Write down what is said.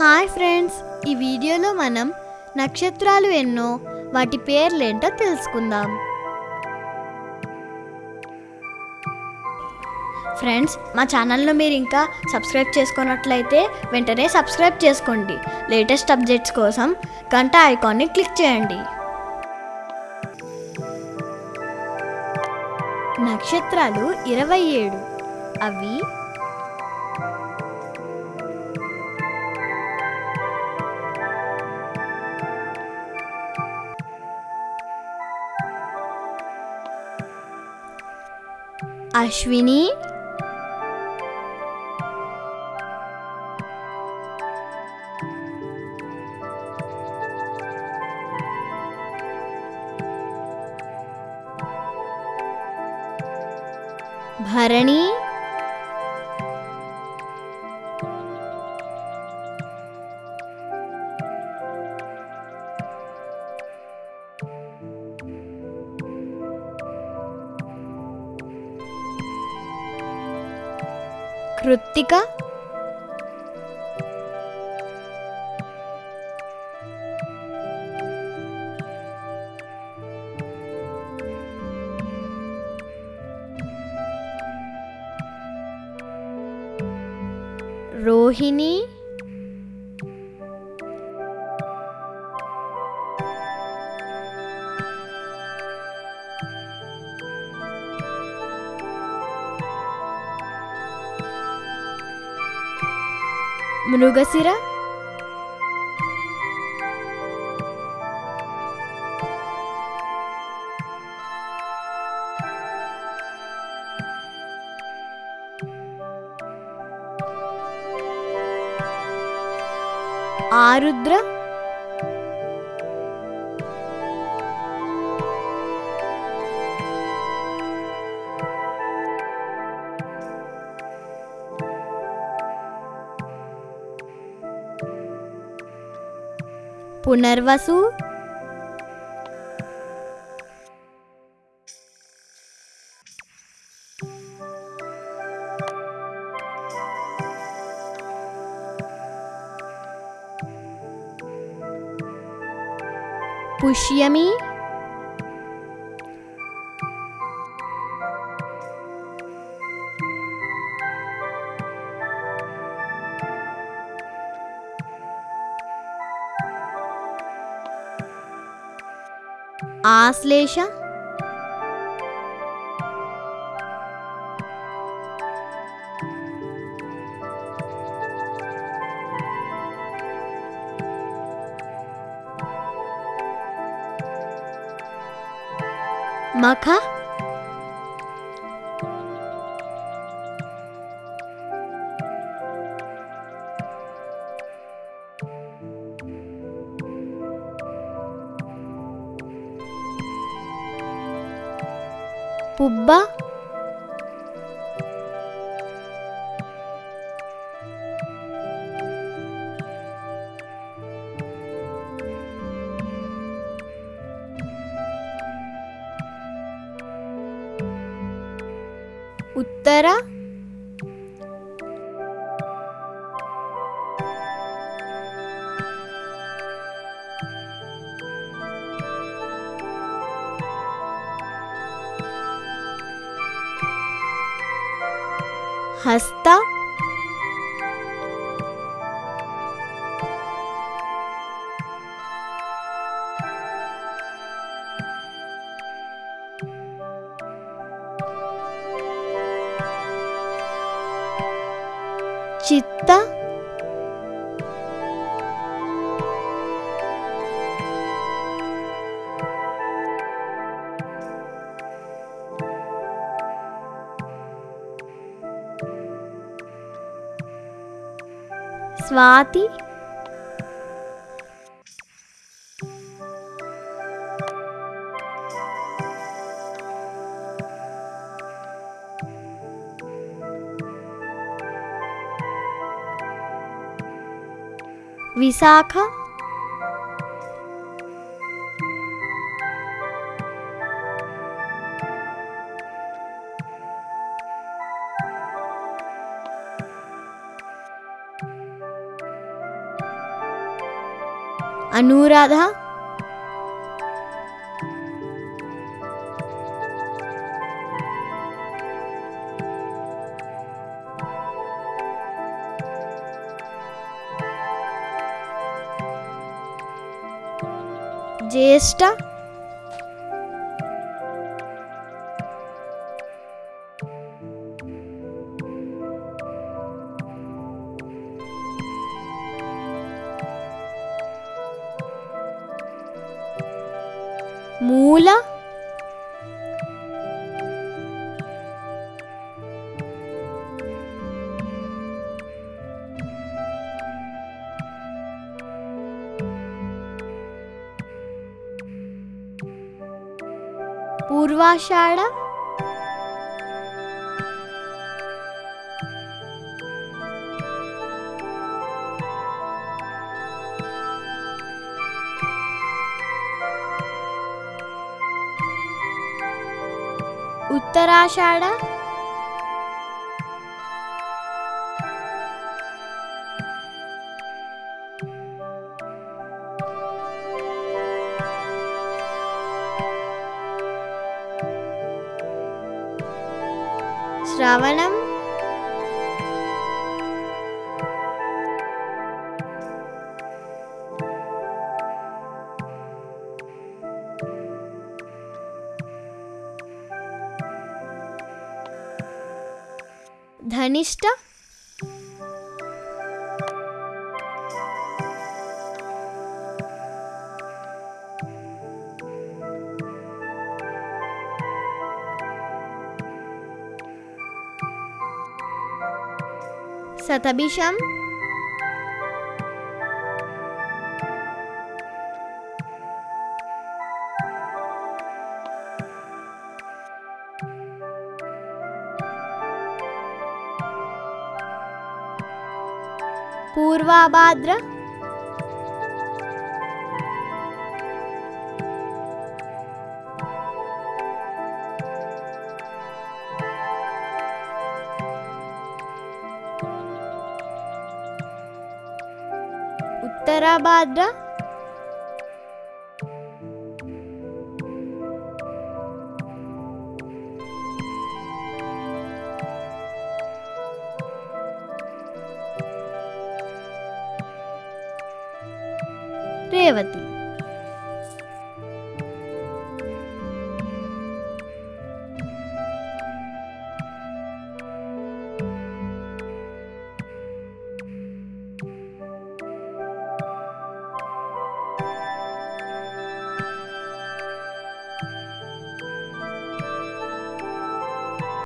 Hi friends ఈ వీడియోలో మనం నక్షత్రాలు ఎన్నో వాటి పేర్లేంటో తెలుసుకుందాం. ఫ్రెండ్స్ మా ఛానల్ను మీరు ఇంకా సబ్స్క్రైబ్ చేసుకున్నట్లయితే వెంటనే సబ్స్క్రైబ్ చేసుకోండి. లేటెస్ట్ అప్డేట్స్ కోసం గంట ఐకాన్ని క్లిక్ చేయండి. నక్షత్రాలు ఇరవై ఏడు. అవి अश्विनी? भरणी? कृतिका रोहिणी? ಮೃಗಸಿರ? ಆರುದ್ರ? పునర్వసు. పుష్యమి. ఆశ్లేష. మఖ. Pubba. ಉತ್ತರ 파스타? 치타? स्वाति। विशाखा। अनुराधा? ज्येष्ठा? ಮೂಲ ಪೂರ್ವಾಷಾಢ ఉత్తరాషాఢ శ్రవణం ധനിഷ്ഠ സതബിഷം पूर्वाभाद्र। उत्तराभाद्र। රේවති